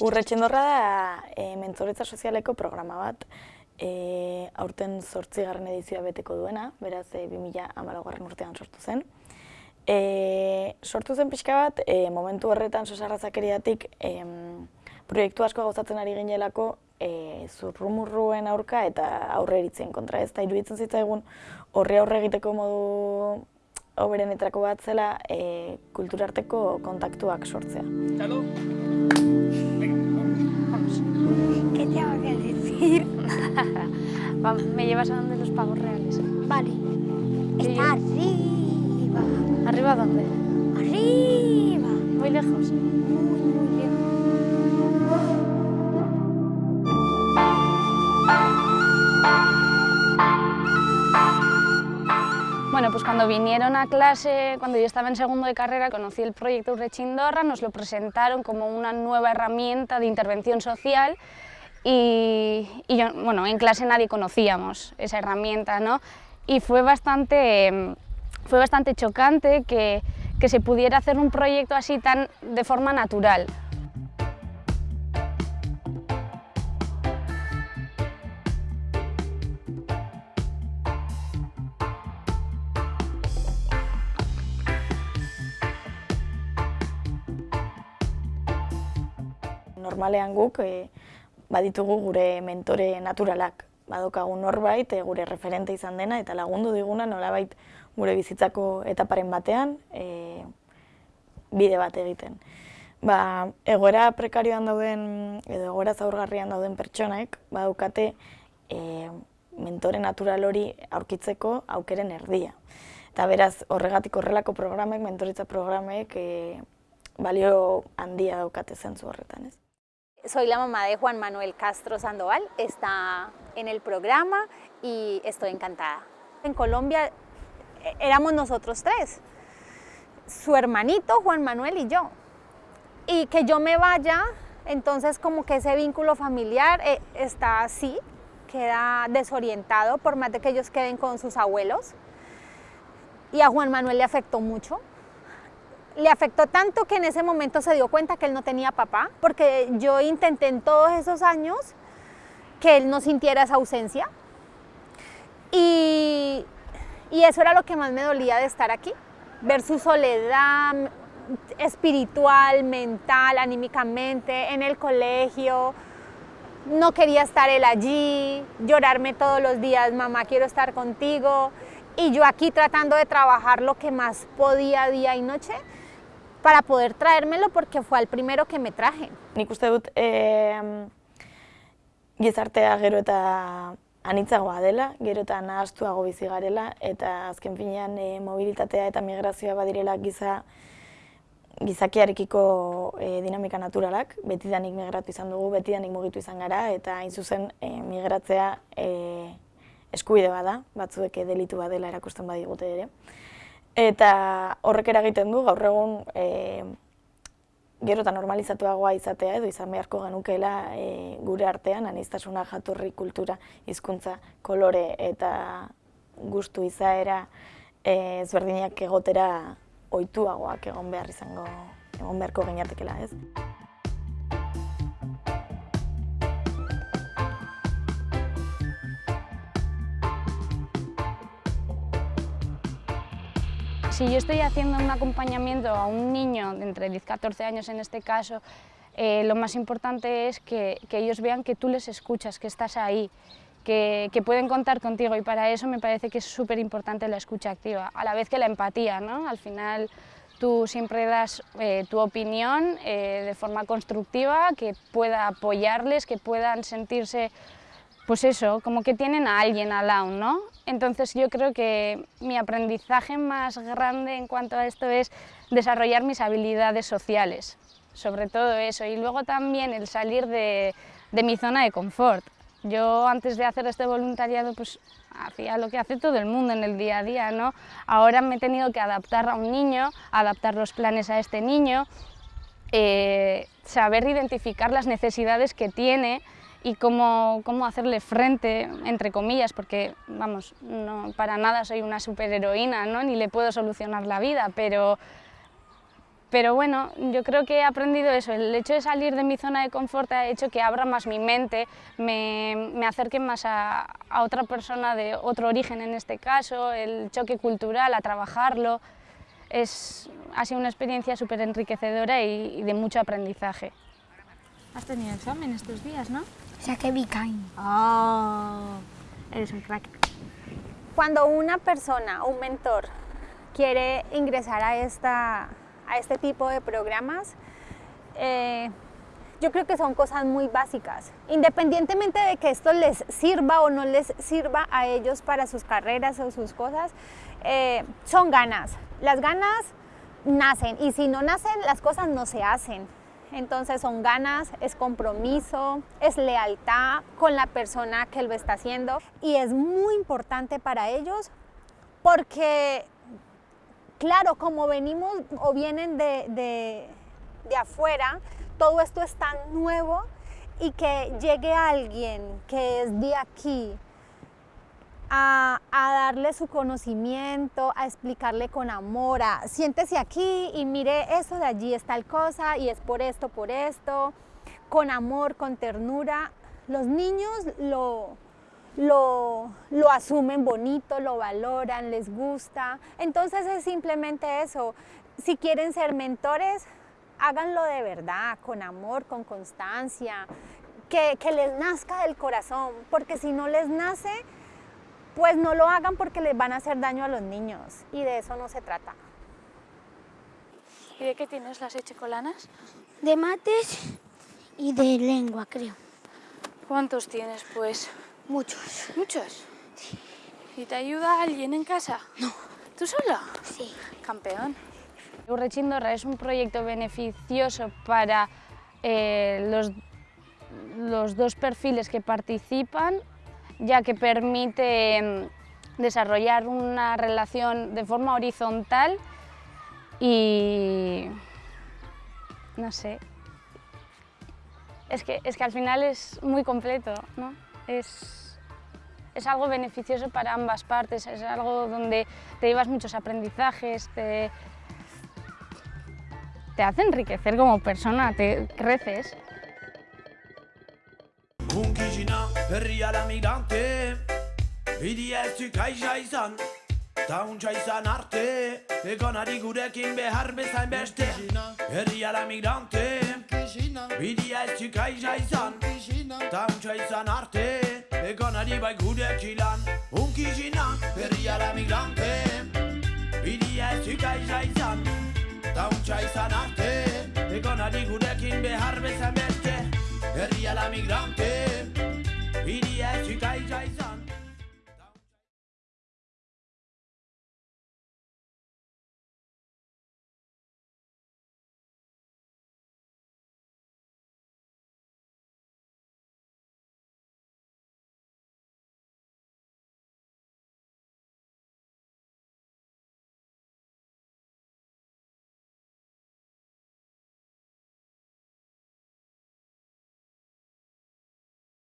Urretxendorra da e, mentoretza sozialeko programa bat, e, aurten zortzigarren edizioa beteko duena, beraz e, 2000 amalagarren urtean sortu zen. E, sortu zen pixka bat, e, momentu horretan sosarrazakeriatik e, proiektu asko gauzatzen ari ginelako e, zurrumurruen aurka eta aurre eritzen kontra ez. Da iruditzen zitzaigun horre aurre egiteko modu oberenetrako bat zela e, kulturarteko kontaktuak sortzea. Txalo! ¿Qué tengo que decir? Me llevas a donde los pavos reales. Vale. Está arriba. ¿Arriba dónde? Arriba. Muy lejos. Muy, muy lejos. Cuando vinieron a clase, cuando yo estaba en segundo de carrera, conocí el proyecto Urrechindorra, nos lo presentaron como una nueva herramienta de intervención social y, yo, bueno, en clase nadie conocíamos esa herramienta, ¿no? Y fue bastante, fue bastante chocante que, que se pudiera hacer un proyecto así tan de forma natural. Normalean guk e, baditugu gure mentore naturalak, badokagu norbait e, gure referente izan dena eta lagundu diguna nolabait gure bizitzako etaparen batean e, bide bat egiten. Ba, egoera prekarioan dauden edo egoera zaurgarrian dauden pertsonek badukate e, mentore natural hori aurkitzeko aukeren erdia. Eta beraz, horregatik horrelako programek, mentoritza programek, e, balio handia daukate zentzu horretan, ez? Soy la mamá de Juan Manuel Castro Sandoval, está en el programa y estoy encantada. En Colombia eh, éramos nosotros tres, su hermanito Juan Manuel y yo. Y que yo me vaya, entonces como que ese vínculo familiar eh, está así, queda desorientado por más de que ellos queden con sus abuelos. Y a Juan Manuel le afectó mucho, le afectó tanto que en ese momento se dio cuenta que él no tenía papá, porque yo intenté en todos esos años que él no sintiera esa ausencia. Y, y eso era lo que más me dolía de estar aquí, ver su soledad espiritual, mental, anímicamente, en el colegio. No quería estar él allí, llorarme todos los días, mamá, quiero estar contigo. Y yo aquí tratando de trabajar lo que más podía día y noche, para poder traérmelo porque fue el primero que me traje. Nik uste dut e, gizartea gero eta anitzagoa dela, gero eta nahastuago bizi garela, eta azken finean e, mobilitatea eta migrazioa badirela giza gizakiarekiko e, dinamika naturalak, betidanik migratu izan dugu, betidanik mugitu izan gara, eta hain zuzen e, migratzea e, eskubide bada, batzuek delitu badela erakusten badigute ere. Eta horrek eragiten du gaur egun e, gero eta normalizatuagoa izatea edo izan beharko genukeela e, gure artean, anistasuna, jatorri, kultura, hizkuntza, kolore eta gustu izaera e, ezberdinak egotera ohituagoak egon behar izango egon beharko ginatekela, ez? Si yo estoy haciendo un acompañamiento a un niño de entre 10 y 14 años en este caso, eh, lo más importante es que, ellos vean que tú les escuchas, que estás ahí, que, que pueden contar contigo y para eso me parece que es súper importante la escucha activa, a la vez que la empatía, ¿no? Al final tú siempre das eh, tu opinión eh, de forma constructiva, que pueda apoyarles, que puedan sentirse pues eso, como que tienen a alguien al lado, ¿no? Entonces yo creo que mi aprendizaje más grande en cuanto a esto es desarrollar mis habilidades sociales, sobre todo eso, y luego también el salir de, mi zona de confort. Yo antes de hacer este voluntariado pues hacía lo que hace todo el mundo en el día a día, ¿no? Ahora me he tenido que adaptar a un niño, adaptar los planes a este niño, eh, saber identificar las necesidades que tiene, y cómo, cómo, hacerle frente, entre comillas, porque, vamos, no, para nada soy una superheroína, ¿no? ni le puedo solucionar la vida, pero Pero bueno, yo creo que he aprendido eso, el hecho de salir de mi zona de confort ha hecho que abra más mi mente, me, me acerque más a, a, otra persona de otro origen en este caso, el choque cultural, a trabajarlo. Es, ha sido una experiencia súper enriquecedora y, y, de mucho aprendizaje. Has tenido examen estos días, ¿no? Saqué Bicain. ¡Oh! Eres un crack. Cuando una persona, un mentor, quiere ingresar a esta a este tipo de programas, eh, yo creo que son cosas muy básicas. Independientemente de que esto les sirva o no les sirva a ellos para sus carreras o sus cosas, eh, son ganas. Las ganas nacen y si no nacen, las cosas no se hacen. Entonces son ganas, es compromiso, es lealtad con la persona que lo está haciendo y es muy importante para ellos porque Claro, como venimos o vienen de, de, afuera, todo esto es tan nuevo y que llegue alguien que es de aquí a, darle su conocimiento, a explicarle con amor, a siéntese aquí y mire eso de allí es tal cosa y es por esto, por esto, con amor, con ternura. Los niños lo, lo, lo, asumen bonito, lo valoran, les gusta. Entonces es simplemente eso. Si quieren ser mentores, háganlo de verdad, con amor, con constancia, que, que les nazca del corazón, porque si no les nace, pues no lo hagan porque les van a hacer daño a los niños y de eso no se trata. ¿Y de qué tienes las echecolanas? De mates y de lengua, creo. ¿Cuántos tienes, pues? Muchos. ¿Muchos? Sí. ¿Y te ayuda alguien en casa? No. ¿Tú sola? Sí. Campeón. Urrechindorra es un proyecto beneficioso para eh, los, los dos perfiles que participan, ya que permite mm, desarrollar una relación de forma horizontal y no sé, es que, es que al final es muy completo, ¿no? Es, es algo beneficioso para ambas partes, es algo donde te llevas muchos aprendizajes, te, te hace enriquecer como persona, te creces. Hunkizina herriara migrante Bidia ez zukaisa izan Ta untsa izan arte. Egonari gurekin behar bezain beste. Herriara migrante Bidia ez zukaisa izan Ta untsa izan arte. Egonari bai gurekin lan Hunkizina herriara migrante Bidia ez zukaisa izan Ta untsa izan arte. Egonari gurekin behar bezain beste. Herriara migrante